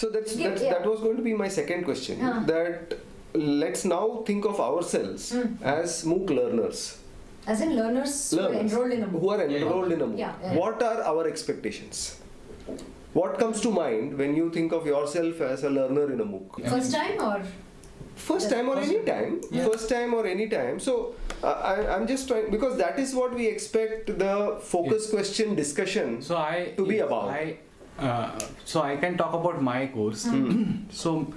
So that's, Yeah, that's yeah. that was going to be my second question. Huh. That let's now think of ourselves Hmm. as MOOC learners. As in learners, who are enrolled in a MOOC. who MOOC. are enrolled in a MOOC. Yeah, yeah. What are our expectations? What comes to mind when you think of yourself as a learner in a MOOC? First time or First time or any time. Yeah. First time or any time. So uh, I, I'm just trying because that is what we expect the focus question discussion. So I To be about. I, uh, so I can talk about my course. so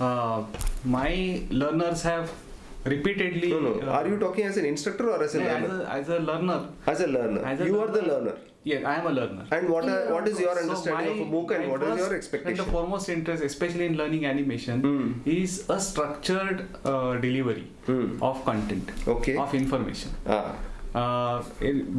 uh, my learners have repeatedly. no, no. uh, Are you talking as an instructor or as a yeah, as learner? a, as a learner. As a learner. As a you are the learner. learner. Yeah, I am a learner. And what are, what is your So understanding of a my- MOOC and my what is your And expectation? the foremost interest, especially in learning animation, Hmm. is a structured uh, delivery Hmm. of content, Okay. of information. Ah, Uh,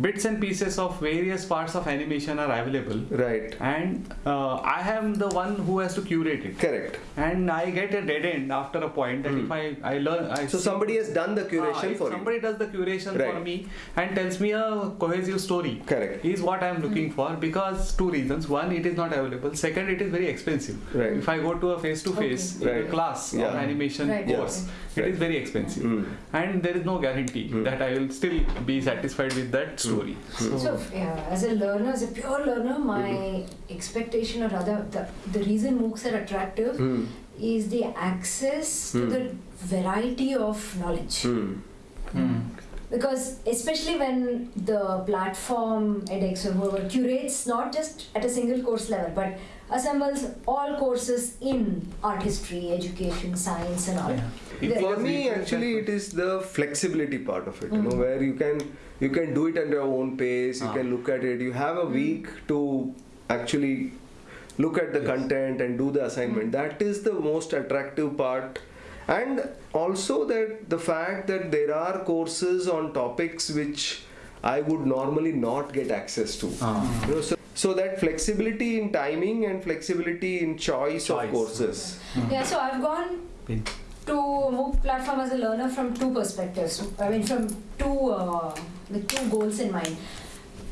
bits and pieces of various parts of animation are available, right. and uh, I am the one who has to curate it. Correct. And I get a dead end after a point that if I, I learn, I So see- somebody has done the Ah, curation if for somebody you. does the curation for me and tells me a cohesive story Correct. is what I am looking for because two reasons. One, it is not available. Second, it is very expensive. Right. If I go to a face to face class Yeah. of animation Right, course, yeah. it is very expensive. Mm. And there is no guarantee Mm. that I will still be satisfied with that story. So, So, yeah, as a learner, as a pure learner, my Mm-hmm. expectation or rather the, the reason MOOCs are attractive Hmm. is the access to Hmm. the variety of knowledge. Hmm. mm. Because especially when the platform edX or whoever curates not just at a single course level but assembles all courses in art history, education, science and all. Yeah. It For me, actually, it is the flexibility part of it. You know, Mm. where you can you can do it at your own pace. You Ah. can look at it. You have a week to actually look at the Yes. content and do the assignment. That is the most attractive part. And also that the fact that there are courses on topics which I would normally not get access to. Ah. You know, so, so that flexibility in timing and flexibility in choice, Choice. of courses. Yeah, so I've gone Pin. to MOOC platform as a learner from two perspectives. I mean, from two uh, with two goals in mind.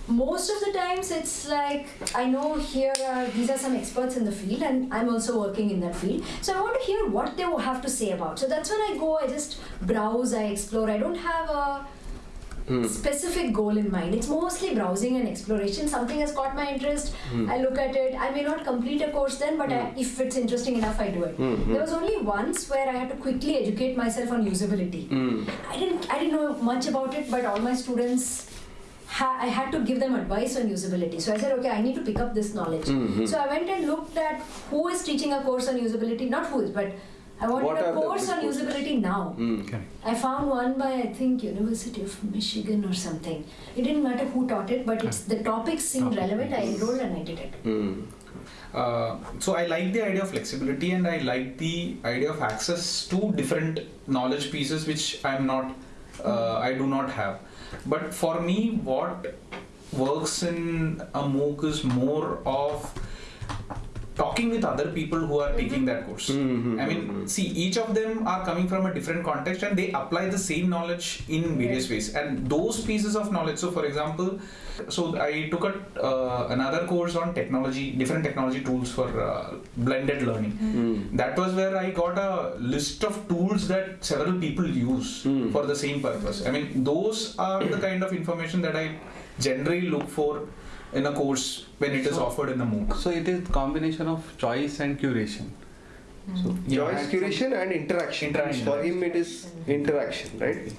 Most of the times, it's like I know here are these are some experts in the field, and I'm also working in that field. So I want to hear what they have to say about. So that's when I go. I just browse. I explore. I don't have a Hmm. specific goal in mind. It's mostly browsing and exploration. Something has caught my interest. I look at it. I may not complete a course then, but I, if it's interesting enough, I do it. Hmm, hmm. There was only once where I had to quickly educate myself on usability. Hmm. I didn't I didn't know much about it, but all my students. I had to give them advice on usability. So I said, okay, I need to pick up this knowledge. Mhm. So I went and looked at who is teaching a course on usability, not who is, but I wanted What a course on usability now. Hmm. Correct. I found one by I think University of Michigan or something. It didn't matter who taught it, but it's the topics seemed Topic. relevant. I enrolled and I did it. Hmm. Uh, so I like the idea of flexibility and I like the idea of access to different knowledge pieces which I'm not, uh, I do not have. But for me, what works in a MOOC is more of talking with other people who are taking that course. Mhm. I mean, see, each of them are coming from a different context and they apply the same knowledge in various ways. And those pieces of knowledge, so for example, so I took a, uh, another course on technology, different technology tools for uh, blended learning. Hmm. That was where I got a list of tools that several people use Hmm. for the same purpose. I mean, those are the kind of information that I generally look for in a course when it is So- offered in a MOOC. So it is combination of choice and curation. So Yeah. Choice, curation, and interaction. Interaction. For him, it is interaction, right?